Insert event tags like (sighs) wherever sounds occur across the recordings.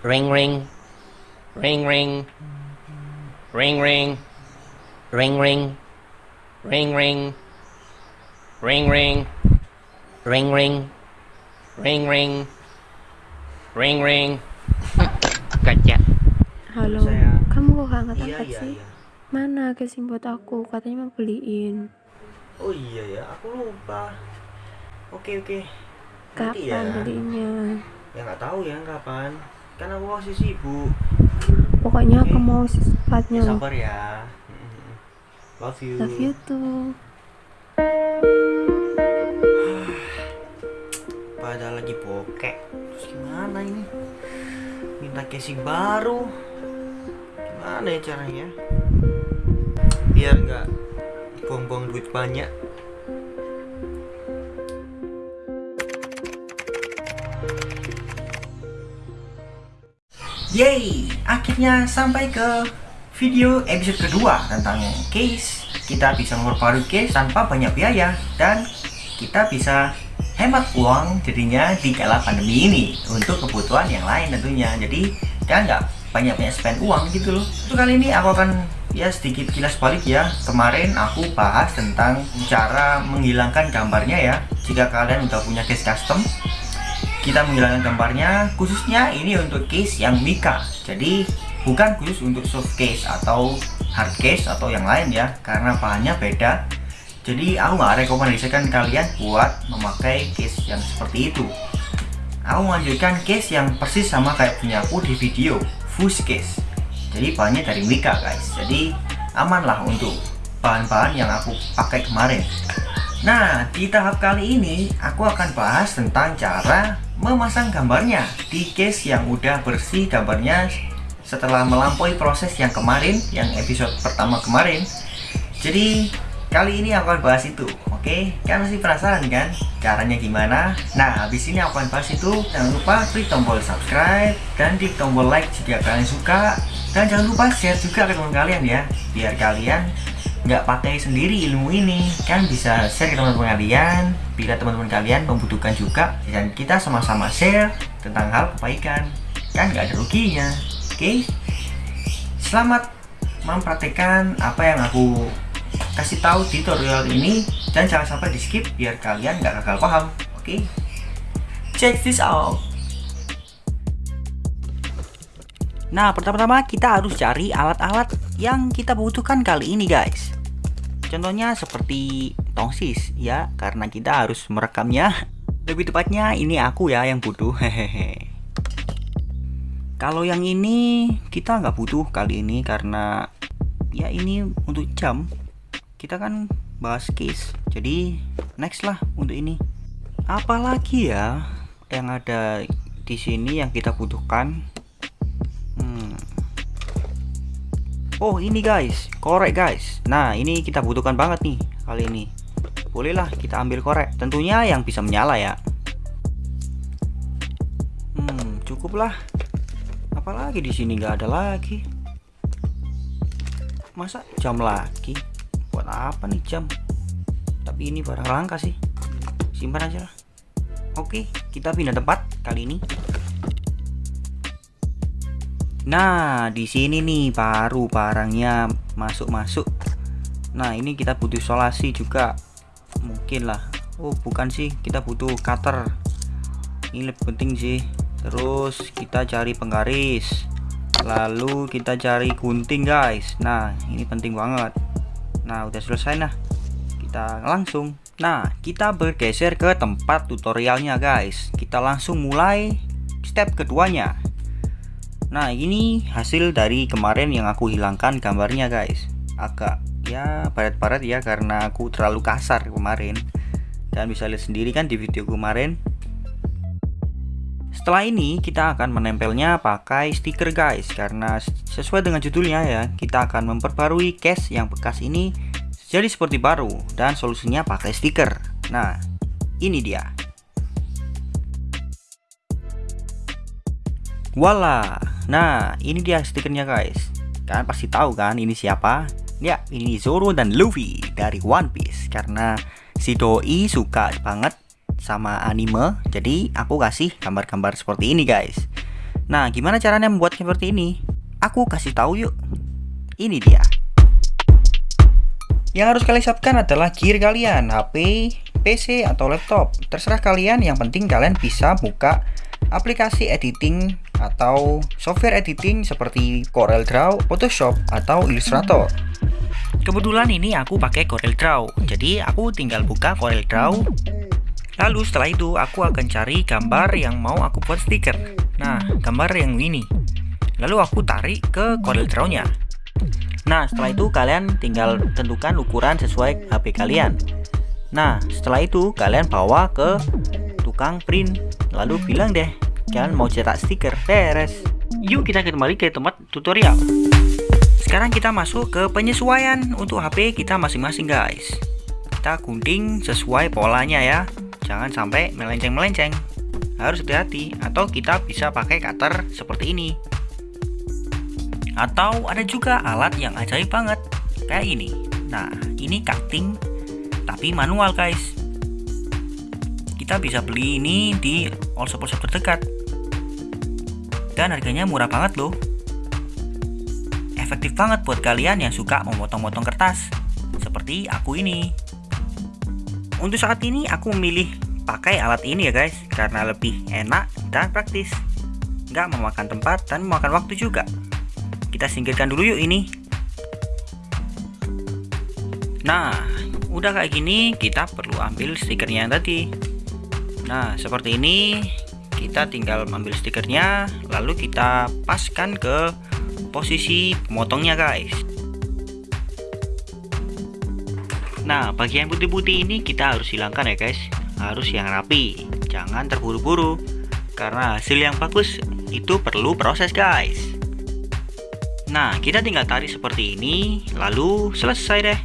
Ring ring. Ring ring. Ring ring. Ring ring. Ring ring. Ring ring. Ring ring. Ring ring. Ring ring. (laughs) Kaca. Halo, kamu kok gak angkat Iya angkat iya sih? iya. Mana casing buat aku? Katanya mau beliin. Oh iya ya, aku lupa. Oke oke. Kapan ya. beliinnya? Ya nggak tahu ya kapan. Kan aku masih sibuk. Pokoknya aku mau secepatnya Ya, sabar ya. Love you. Love you too. (sighs) Padahal lagi bokek. Terus gimana ini? Minta casing baru. Gimana ya caranya? Biar nggak buang-buang duit banyak. Yeay, akhirnya sampai ke video episode kedua tentang case. Kita bisa memperbarui case tanpa banyak biaya dan kita bisa hemat uang jadinya di kala pandemi ini untuk kebutuhan yang lain tentunya. Jadi kita nggak banyak-banyak spend uang gitu loh. Untuk kali ini aku akan ya sedikit kilas balik ya. Kemarin aku bahas tentang cara menghilangkan gambarnya ya. Jika kalian udah punya case custom, kita menghilangkan gambarnya khususnya ini untuk case yang Mika. Jadi bukan khusus untuk soft case atau hard case atau yang lain ya karena bahannya beda. Jadi aku nggak rekomendasikan kalian buat memakai case yang seperti itu. Aku menganjurkan case yang persis sama kayak punya aku di video fuse case. Jadi bahannya dari Mika guys. Jadi aman lah untuk bahan-bahan yang aku pakai kemarin Nah, di tahap kali ini aku akan bahas tentang cara memasang gambarnya di case yang udah bersih gambarnya setelah melampaui proses yang kemarin, yang episode pertama kemarin. Jadi, kali ini aku akan bahas itu, oke? Kalian masih penasaran kan caranya gimana? Nah, habis ini aku akan bahas itu. Jangan lupa klik tombol subscribe dan klik tombol like jika kalian suka. Dan jangan lupa share juga ke teman kalian ya, biar kalian nggak pakai sendiri ilmu ini. Kan bisa share ke teman-teman kalian. Bila teman-teman kalian membutuhkan juga dan kita sama-sama share tentang hal kebaikan. Kan nggak ada ruginya. Oke? Selamat mempraktekkan apa yang aku kasih tahu di tutorial ini. Dan jangan sampai di skip biar kalian nggak gagal paham. Oke? Check this out Nah, pertama-tama kita harus cari alat-alat yang kita butuhkan kali ini, guys. Contohnya seperti tongsis, ya, karena kita harus merekamnya. (laughs) Lebih tepatnya ini aku ya yang butuh, hehehe. (laughs) Kalau yang ini kita nggak butuh kali ini karena ya ini untuk jam. Kita kan bahas case, jadi next lah untuk ini. Apalagi ya yang ada di sini yang kita butuhkan Oh ini guys, korek guys. Nah ini kita butuhkan banget nih kali ini. Bolehlah kita ambil korek. Tentunya yang bisa menyala ya. Hmm, cukup lah. Apalagi di sini nggak ada lagi. Masa jam lagi? Buat apa nih jam? Tapi ini barang langka sih. Simpan aja lah. Oke, kita pindah tempat kali ini. Nah, di sini nih baru barangnya masuk-masuk. Nah, ini kita butuh isolasi juga. Mungkin lah. Oh, bukan sih, kita butuh cutter. Ini lebih penting sih. Terus kita cari penggaris. Lalu kita cari gunting, guys. Nah, ini penting banget. Nah, udah selesai nah. Kita langsung. Nah, kita bergeser ke tempat tutorialnya, guys. Kita langsung mulai step keduanya. Nah ini hasil dari kemarin yang aku hilangkan gambarnya guys. Agak ya baret-baret ya karena aku terlalu kasar kemarin. Dan bisa lihat sendiri kan di video kemarin. Setelah ini kita akan menempelnya pakai stiker guys. Karena sesuai dengan judulnya ya Kita akan memperbarui case yang bekas ini jadi seperti baru Dan solusinya pakai stiker. Nah ini dia. Voila. Nah, ini dia stikernya guys. Kalian pasti tahu kan ini siapa? Ya, ini Zoro dan Luffy dari One Piece karena si doi suka banget sama anime. Jadi aku kasih gambar-gambar seperti ini guys. Nah, gimana caranya membuat seperti ini? Aku kasih tahu yuk. Ini dia. Yang harus kalian siapkan adalah gear kalian, HP, PC, atau laptop. Terserah kalian, yang penting kalian bisa buka aplikasi editing atau software editing seperti CorelDRAW, Photoshop, atau Illustrator. Kebetulan ini aku pakai CorelDRAW, jadi aku tinggal buka CorelDRAW. Lalu setelah itu aku akan cari gambar yang mau aku buat stiker. Nah, gambar yang ini. Lalu aku tarik ke CorelDRAW-nya. Nah, setelah itu kalian tinggal tentukan ukuran sesuai HP kalian. Nah, setelah itu kalian bawa ke tukang print. Lalu bilang deh, kalian mau cetak stiker. Beres. Yuk kita kembali ke tempat tutorial. Sekarang kita masuk ke penyesuaian untuk HP kita masing-masing guys. Kita gunting sesuai polanya ya. Jangan sampai melenceng-melenceng. Harus hati-hati atau kita bisa pakai cutter seperti ini. Atau ada juga alat yang ajaib banget kayak ini. Nah, ini cutting tapi manual guys. Kita bisa beli ini di all shop shop terdekat. Dan harganya murah banget loh. Efektif banget buat kalian yang suka memotong-motong kertas seperti aku ini. Untuk saat ini aku memilih pakai alat ini ya guys karena lebih enak dan praktis. Nggak memakan tempat dan memakan waktu juga. Kita singkirkan dulu yuk ini. Nah udah kayak gini kita perlu ambil stikernya yang tadi nah seperti ini kita tinggal ambil stikernya lalu kita paskan ke posisi pemotongnya guys. Nah bagian putih-putih ini kita harus hilangkan ya guys. Harus yang rapi. Jangan terburu-buru karena hasil yang bagus itu perlu proses guys. Nah kita tinggal tarik seperti ini lalu selesai deh.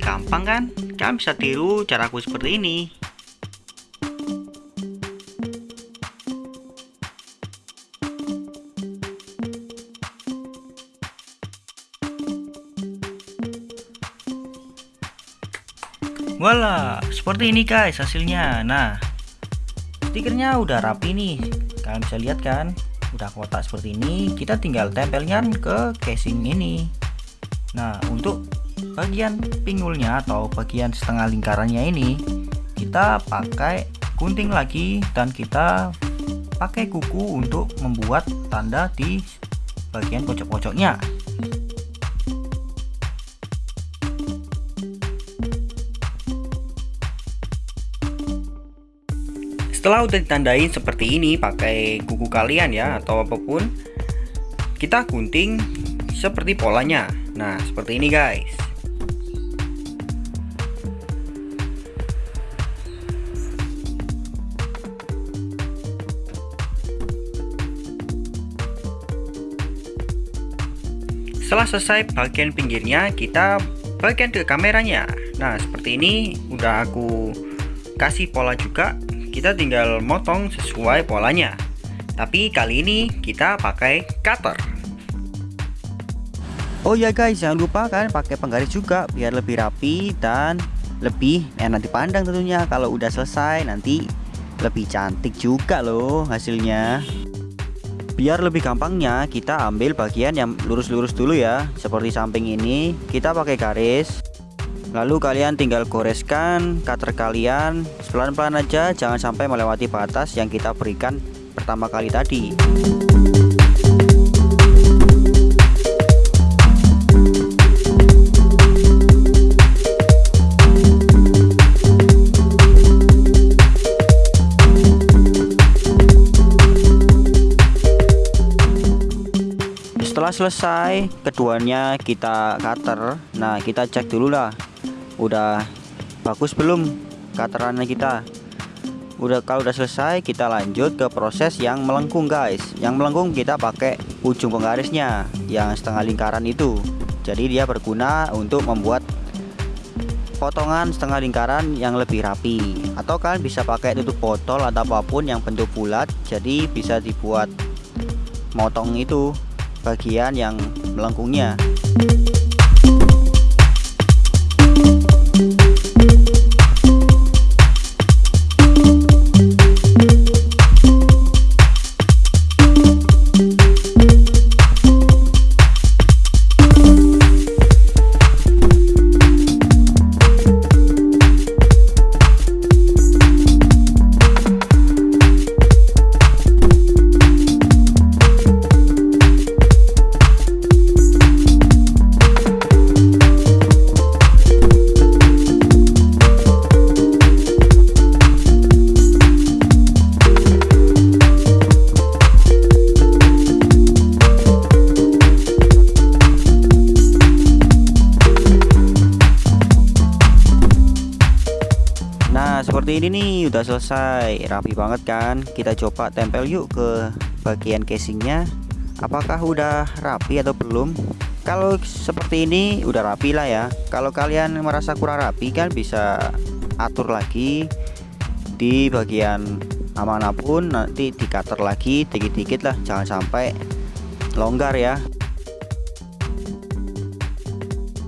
Gampang kan? Kalian bisa tiru caraku seperti ini Wala, seperti ini guys hasilnya. Nah, stikernya udah rapi nih. Kalian bisa lihat kan? Udah kotak seperti ini. Kita tinggal tempelnya ke casing ini. Nah, untuk bagian pinggulnya atau bagian setengah lingkarannya ini, kita pakai gunting lagi dan kita pakai kuku untuk membuat tanda di bagian pojok-pojoknya. Setelah udah ditandain seperti ini pakai kuku kalian ya atau apa pun kita gunting seperti polanya. Nah seperti ini guys. Setelah selesai bagian pinggirnya kita bagian ke kameranya. Nah seperti ini udah aku kasih pola juga kita tinggal motong sesuai polanya. Tapi kali ini kita pakai cutter. Oh ya guys jangan lupa kan pakai penggaris juga biar lebih rapi dan lebih enak dipandang tentunya. Kalau udah selesai nanti lebih cantik juga loh hasilnya. Biar lebih gampangnya kita ambil bagian yang lurus-lurus dulu ya. Seperti samping ini kita pakai garis lalu kalian tinggal goreskan cutter kalian pelan-pelan aja jangan sampai melewati batas yang kita berikan pertama kali tadi. Setelah selesai keduanya kita cutter. Nah kita cek dulu lah udah bagus belum katerannya kita? Udah kalau udah selesai kita lanjut ke proses yang melengkung guys. Yang melengkung kita pakai ujung penggarisnya yang setengah lingkaran itu. Jadi dia berguna untuk membuat potongan setengah lingkaran yang lebih rapi. Atau kalian bisa pakai tutup botol atau apa pun yang bentuk bulat jadi bisa dibuat motong itu bagian yang melengkungnya ini nih udah selesai. Rapi banget kan? Kita coba tempel yuk ke bagian casingnya. Apakah udah rapi atau belum? Kalau seperti ini udah rapi lah ya. Kalau kalian merasa kurang rapi kan bisa atur lagi di bagian mana pun nanti di cutter lagi dikit-dikit lah. Jangan sampai longgar ya.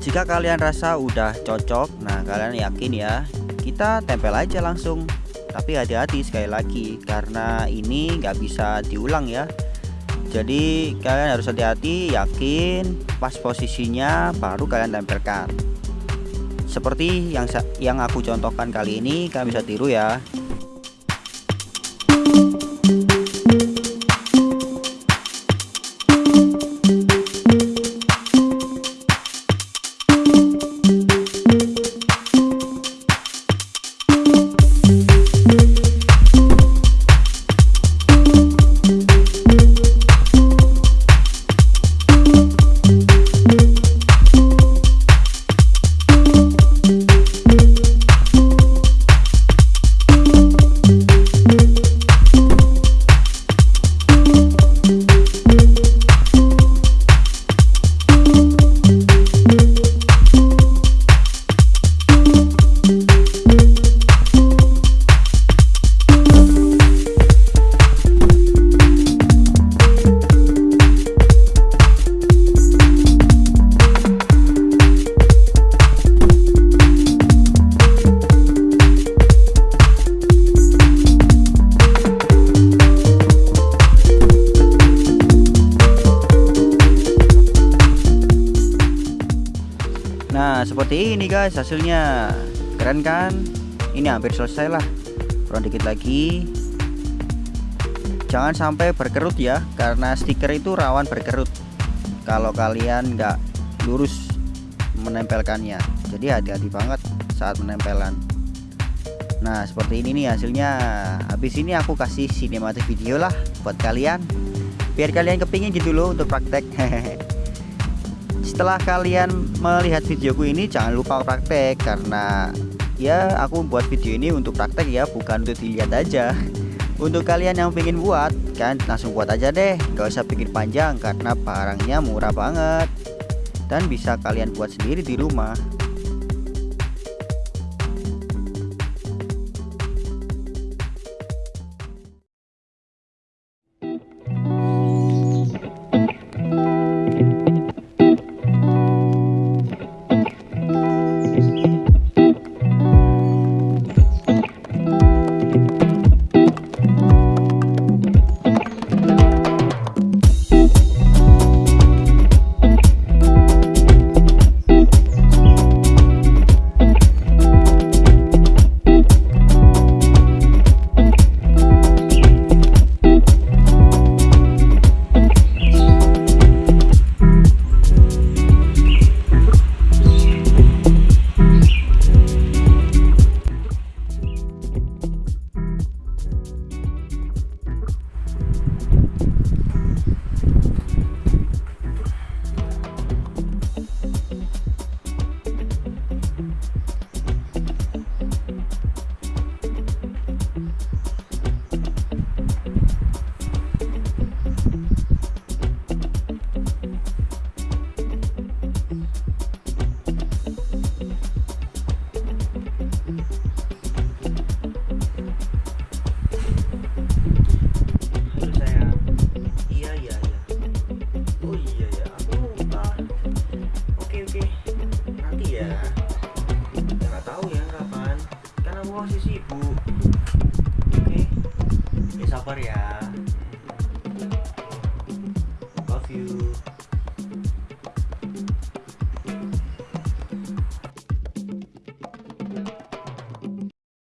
Jika kalian rasa udah cocok nah kalian yakin ya kita tempel aja langsung. Tapi hati-hati sekali lagi karena ini nggak bisa diulang ya. Jadi kalian harus hati-hati yakin pas posisinya baru kalian tempelkan. Seperti yang yang aku contohkan kali ini kalian bisa tiru ya guys hasilnya Keren kan? Ini hampir selesai lah. Kurang dikit lagi. Jangan sampai berkerut ya Karena stiker itu rawan berkerut. Kalau kalian nggak lurus menempelkannya. Jadi hati-hati banget saat menempelan Nah seperti ini nih hasilnya. Habis ini aku kasih sinematik video lah Buat kalian. Biar kalian kepingin gitu loh untuk praktek (laughs) setelah kalian melihat videoku ini jangan lupa praktek karena ya aku buat video ini untuk praktek ya bukan untuk dilihat aja. (laughs) Untuk kalian yang pengen buat kan langsung buat aja deh gak usah pikir panjang karena barangnya murah banget. Dan bisa kalian buat sendiri di rumah